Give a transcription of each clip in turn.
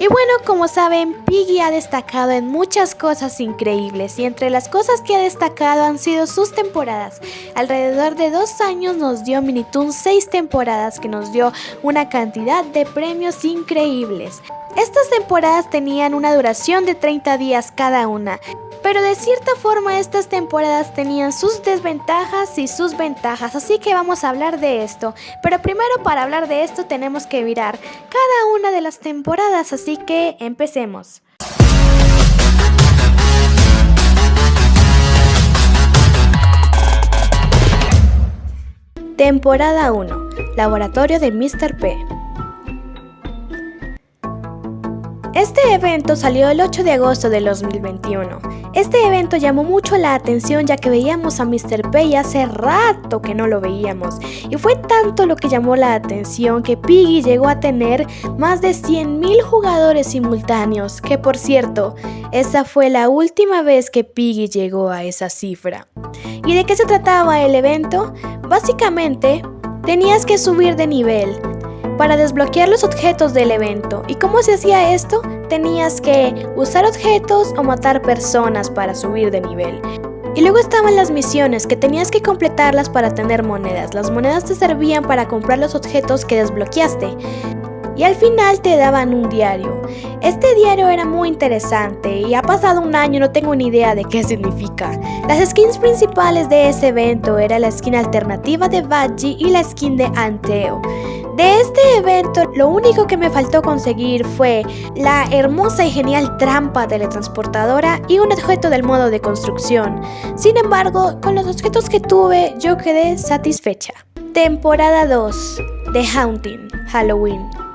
Y bueno, como saben, Piggy ha destacado en muchas cosas increíbles y entre las cosas que ha destacado han sido sus temporadas. Alrededor de dos años nos dio Minitoon seis temporadas que nos dio una cantidad de premios increíbles. Estas temporadas tenían una duración de 30 días cada una, pero de cierta forma estas temporadas tenían sus desventajas y sus ventajas, así que vamos a hablar de esto. Pero primero para hablar de esto tenemos que mirar cada una de las temporadas, así que empecemos. Temporada 1. Laboratorio de Mr. P. Este evento salió el 8 de agosto del 2021. Este evento llamó mucho la atención ya que veíamos a Mr. P hace rato que no lo veíamos. Y fue tanto lo que llamó la atención que Piggy llegó a tener más de 100.000 jugadores simultáneos, que por cierto, esa fue la última vez que Piggy llegó a esa cifra. ¿Y de qué se trataba el evento? Básicamente, tenías que subir de nivel, para desbloquear los objetos del evento. ¿Y cómo se hacía esto? Tenías que usar objetos o matar personas para subir de nivel. Y luego estaban las misiones, que tenías que completarlas para tener monedas. Las monedas te servían para comprar los objetos que desbloqueaste. Y al final te daban un diario. Este diario era muy interesante y ha pasado un año no tengo ni idea de qué significa. Las skins principales de ese evento era la skin alternativa de Badgie y la skin de Anteo. De este evento, lo único que me faltó conseguir fue la hermosa y genial trampa teletransportadora y un objeto del modo de construcción. Sin embargo, con los objetos que tuve, yo quedé satisfecha. Temporada 2 The Haunting, Halloween.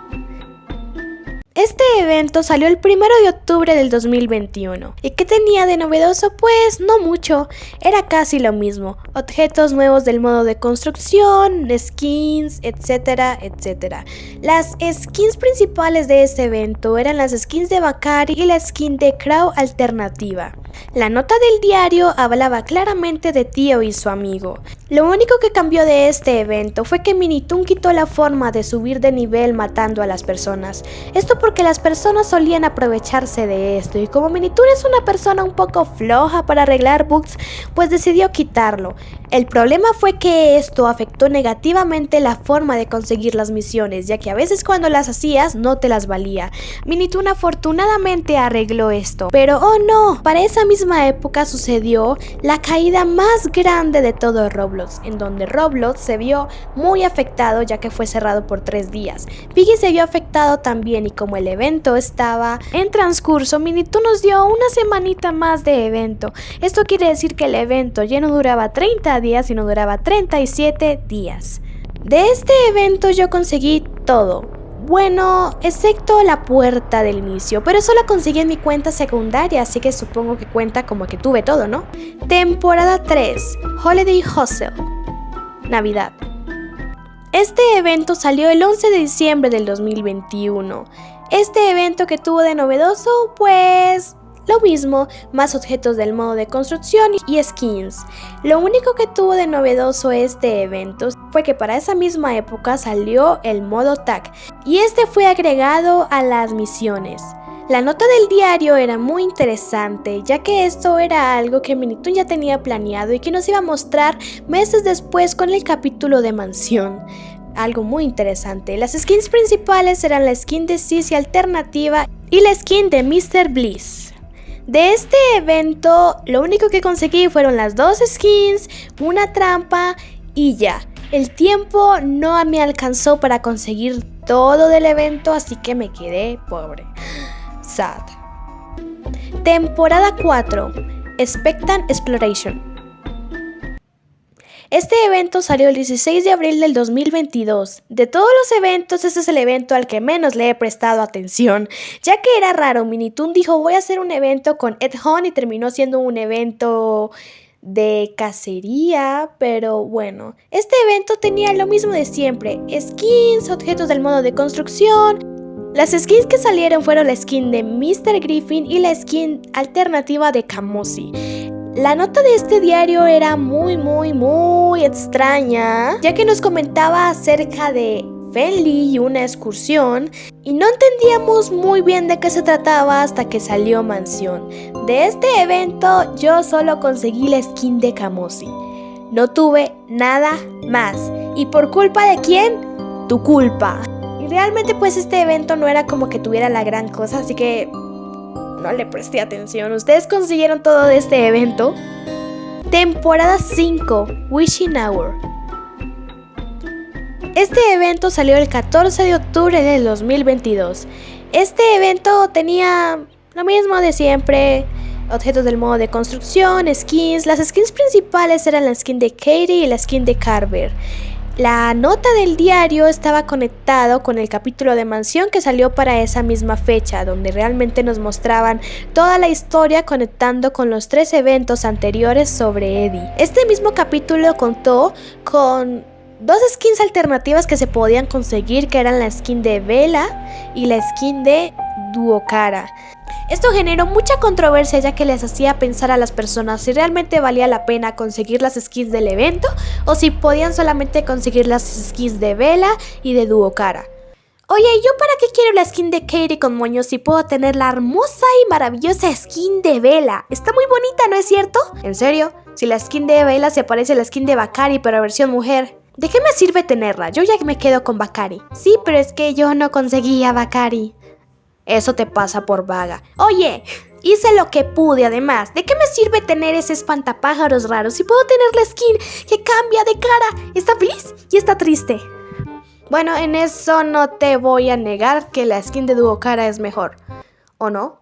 Este evento salió el 1 de octubre del 2021. ¿Y qué tenía de novedoso? Pues no mucho, era casi lo mismo. Objetos nuevos del modo de construcción, skins, etcétera, etcétera. Las skins principales de este evento eran las skins de Bakari y la skin de Crow alternativa. La nota del diario hablaba claramente de Tío y su amigo. Lo único que cambió de este evento fue que Minitoon quitó la forma de subir de nivel matando a las personas. Esto porque las personas solían aprovecharse de esto y como Minitoon es una persona un poco floja para arreglar bugs, pues decidió quitarlo. El problema fue que esto afectó negativamente la forma de conseguir las misiones, ya que a veces cuando las hacías no te las valía. Minitoon afortunadamente arregló esto, pero oh no, para esa misma época sucedió la caída más grande de todo Roblox, en donde Roblox se vio muy afectado ya que fue cerrado por tres días. Piggy se vio afectado también y como el evento estaba en transcurso, Minitoon nos dio una semanita más de evento. Esto quiere decir que el evento ya no duraba 30 días y no duraba 37 días. De este evento yo conseguí todo. Bueno, excepto la puerta del inicio, pero eso la conseguí en mi cuenta secundaria, así que supongo que cuenta como que tuve todo, ¿no? Temporada 3, Holiday Hustle, Navidad. Este evento salió el 11 de diciembre del 2021. Este evento que tuvo de novedoso, pues lo mismo, más objetos del modo de construcción y skins. Lo único que tuvo de novedoso este evento fue que para esa misma época salió el modo tag y este fue agregado a las misiones. La nota del diario era muy interesante, ya que esto era algo que Minitoon ya tenía planeado y que nos iba a mostrar meses después con el capítulo de Mansión. Algo muy interesante, las skins principales eran la skin de Sissy alternativa y la skin de Mr. Bliss. De este evento, lo único que conseguí fueron las dos skins, una trampa y ya. El tiempo no me alcanzó para conseguir todo del evento, así que me quedé pobre. Sad. Temporada 4. Spectan Exploration. Este evento salió el 16 de abril del 2022. De todos los eventos, este es el evento al que menos le he prestado atención, ya que era raro. Minitoon dijo voy a hacer un evento con Ed Hunt y terminó siendo un evento de cacería, pero bueno, este evento tenía lo mismo de siempre, skins, objetos del modo de construcción. Las skins que salieron fueron la skin de Mr. Griffin y la skin alternativa de Kamosi. La nota de este diario era muy, muy, muy extraña, ya que nos comentaba acerca de Fenley y una excursión, y no entendíamos muy bien de qué se trataba hasta que salió Mansión. De este evento yo solo conseguí la skin de Kamosi. No tuve nada más. ¿Y por culpa de quién? Tu culpa. Y realmente pues este evento no era como que tuviera la gran cosa, así que no le presté atención. ¿Ustedes consiguieron todo de este evento? Temporada 5, Wishing Hour. Este evento salió el 14 de octubre del 2022. Este evento tenía lo mismo de siempre, objetos del modo de construcción, skins. Las skins principales eran la skin de Katie y la skin de Carver. La nota del diario estaba conectado con el capítulo de Mansión que salió para esa misma fecha, donde realmente nos mostraban toda la historia conectando con los tres eventos anteriores sobre Eddie. Este mismo capítulo contó con dos skins alternativas que se podían conseguir, que eran la skin de Vela y la skin de Duocara. Esto generó mucha controversia ya que les hacía pensar a las personas si realmente valía la pena conseguir las skins del evento o si podían solamente conseguir las skins de Vela y de Duocara. Oye, ¿yo para qué quiero la skin de Katie con moños si puedo tener la hermosa y maravillosa skin de Vela? Está muy bonita, ¿no es cierto? ¿En serio? Si la skin de Vela se parece a la skin de Bakari pero versión mujer. ¿De qué me sirve tenerla? Yo ya me quedo con Bakari. Sí, pero es que yo no conseguía Bakari. Eso te pasa por vaga. Oye, hice lo que pude además. ¿De qué me sirve tener ese espantapájaros raro si puedo tener la skin que cambia de cara? Está feliz y está triste. Bueno, en eso no te voy a negar que la skin de Duocara es mejor. ¿O no?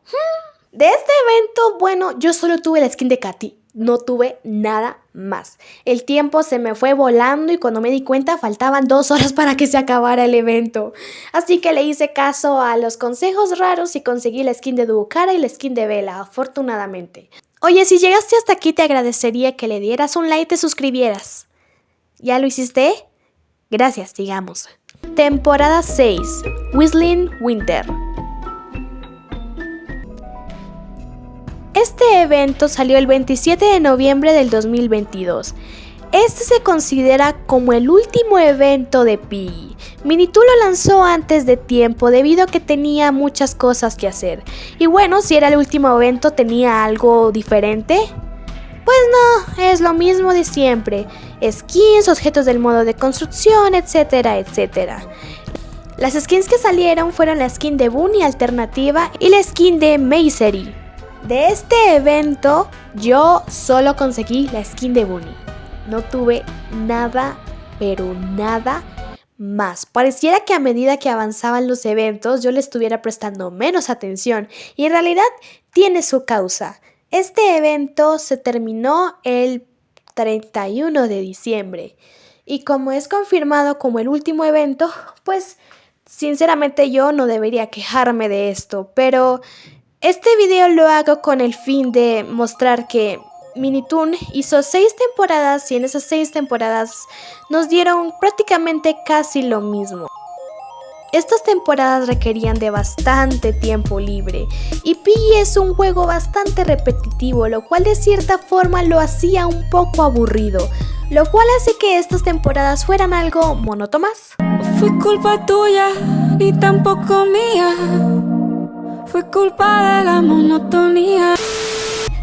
De este evento, bueno, yo solo tuve la skin de Katy no tuve nada más. El tiempo se me fue volando y cuando me di cuenta faltaban dos horas para que se acabara el evento. Así que le hice caso a los consejos raros y conseguí la skin de Ducara y la skin de Vela, afortunadamente. Oye, si llegaste hasta aquí te agradecería que le dieras un like y te suscribieras. ¿Ya lo hiciste? Gracias, sigamos. Temporada 6. Whistling Winter. Este evento salió el 27 de noviembre del 2022. Este se considera como el último evento de Piggy. Minitoo lo lanzó antes de tiempo debido a que tenía muchas cosas que hacer. Y bueno, si era el último evento, ¿tenía algo diferente? Pues no, es lo mismo de siempre. Skins, objetos del modo de construcción, etcétera, etcétera. Las skins que salieron fueron la skin de Bunny alternativa y la skin de Misery. De este evento yo solo conseguí la skin de Bunny. No tuve nada, pero nada más. Pareciera que a medida que avanzaban los eventos yo le estuviera prestando menos atención y en realidad tiene su causa. Este evento se terminó el 31 de diciembre y como es confirmado como el último evento, pues sinceramente yo no debería quejarme de esto, pero este video lo hago con el fin de mostrar que Minitoon hizo seis temporadas y en esas seis temporadas nos dieron prácticamente casi lo mismo. Estas temporadas requerían de bastante tiempo libre y Piggy es un juego bastante repetitivo, lo cual de cierta forma lo hacía un poco aburrido, lo cual hace que estas temporadas fueran algo monótonas. Fue culpa tuya y tampoco mía. Fue culpa de la monotonía.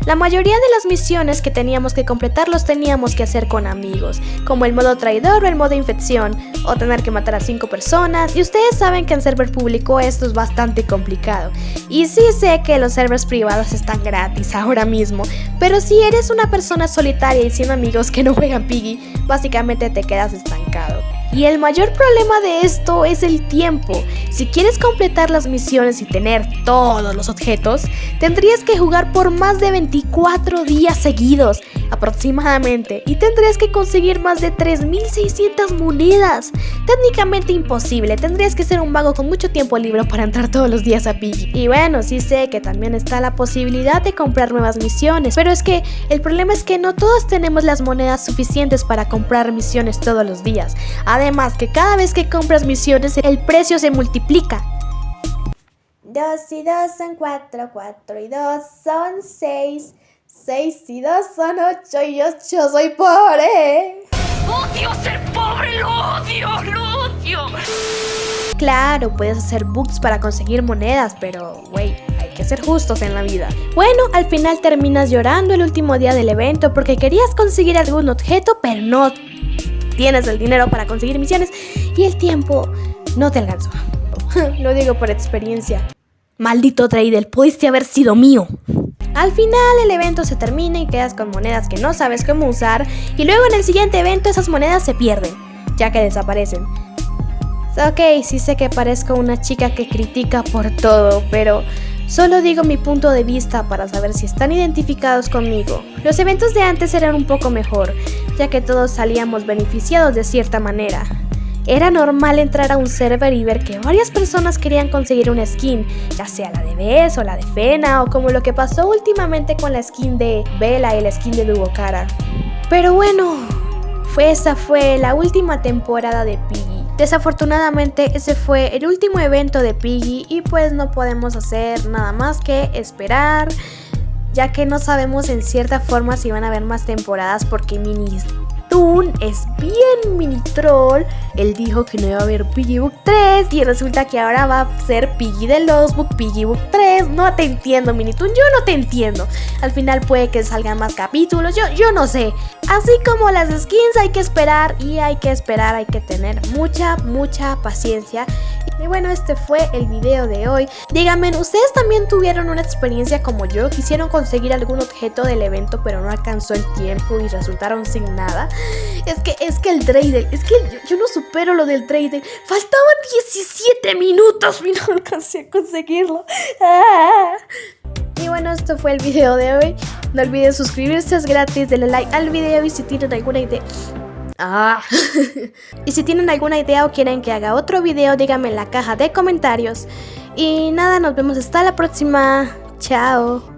La mayoría de las misiones que teníamos que completar los teníamos que hacer con amigos, como el modo traidor o el modo infección, o tener que matar a 5 personas, y ustedes saben que en server público esto es bastante complicado. Y sí sé que los servers privados están gratis ahora mismo, pero si eres una persona solitaria y sin amigos que no juegan Piggy, básicamente te quedas estancado. Y el mayor problema de esto es el tiempo. Si quieres completar las misiones y tener todos los objetos, tendrías que jugar por más de 24 días seguidos, aproximadamente, y tendrías que conseguir más de 3600 monedas. Técnicamente imposible, tendrías que ser un vago con mucho tiempo libre para entrar todos los días a Piggy. Y bueno, sí sé que también está la posibilidad de comprar nuevas misiones, pero es que el problema es que no todos tenemos las monedas suficientes para comprar misiones todos los días. Además que cada vez que compras misiones el precio se multiplica. 2 y 2 son 4, 4 y 2 son 6, 6 y 2 son 8 y 8 soy pobre. Odio ser pobre, lo odio, lo odio. Claro, puedes hacer books para conseguir monedas, pero, güey, hay que ser justos en la vida. Bueno, al final terminas llorando el último día del evento porque querías conseguir algún objeto, pero no tienes el dinero para conseguir misiones y el tiempo no te alcanzó. Lo digo por experiencia. Maldito trader, pudiste haber sido mío. Al final el evento se termina y quedas con monedas que no sabes cómo usar y luego en el siguiente evento esas monedas se pierden, ya que desaparecen. Ok, sí sé que parezco una chica que critica por todo, pero solo digo mi punto de vista para saber si están identificados conmigo. Los eventos de antes eran un poco mejor, ya que todos salíamos beneficiados de cierta manera. Era normal entrar a un server y ver que varias personas querían conseguir una skin, ya sea la de Bess o la de Fena o como lo que pasó últimamente con la skin de Bella y la skin de Dubocara. Pero bueno, fue esa fue la última temporada de Piggy. Desafortunadamente ese fue el último evento de Piggy y pues no podemos hacer nada más que esperar ya que no sabemos en cierta forma si van a haber más temporadas porque Minis Toon es bien mini troll. Él dijo que no iba a haber Piggy Book 3 y resulta que ahora va a ser Piggy de los Book, Piggy Book 3. No te entiendo, Mini Toon, yo no te entiendo. Al final puede que salgan más capítulos, yo, yo no sé. Así como las skins hay que esperar y hay que esperar, hay que tener mucha, mucha paciencia. Y bueno, este fue el video de hoy. Díganme, ¿ustedes también tuvieron una experiencia como yo? ¿Quisieron conseguir algún objeto del evento pero no alcanzó el tiempo y resultaron sin nada? Es que, es que el trader, es que yo, no supero lo del trader. Faltaban 17 minutos y a conseguirlo. Ah. Y bueno, esto fue el video de hoy. No olviden suscribirse, es gratis, denle like al video y si tienen alguna idea... Ah. y si tienen alguna idea o quieren que haga otro video, díganme en la caja de comentarios. Y nada, nos vemos hasta la próxima. Chao.